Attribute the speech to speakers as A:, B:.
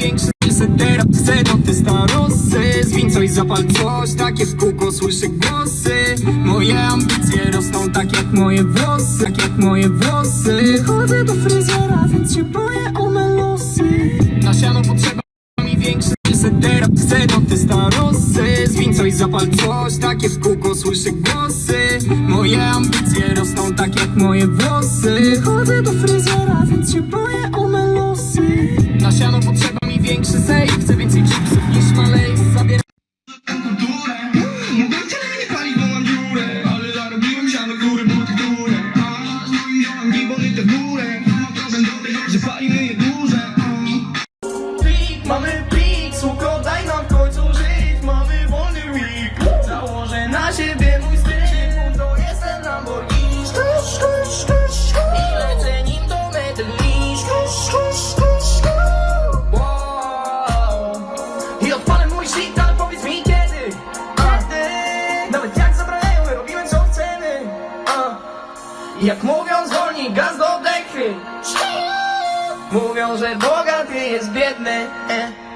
A: większy Chcę teraz, chcę do testarosy Zwiń coś, zapal coś, takie w kółko słyszę głosy. Moje ambicje rosną tak jak moje włosy Tak jak moje włosy. Chodzę do fryzjera, więc się boję o me losy Na siano potrzeba mi większy Chcę teraz, chcę do testarosy Zwiń coś, zapal coś, takie w kółko słyszę głosy. Moje ambicje rosną tak jak moje włosy. Chodzę do fryzjera, więc się boję o me losy Na siano potrzeba mi większy
B: mój shit, ale powiedz mi kiedy. A, Nawet jak zabraniają, robiłem co chcemy. A, Jak mówią zwolnij gaz do dechy Mówią, że bogaty jest biedny. E.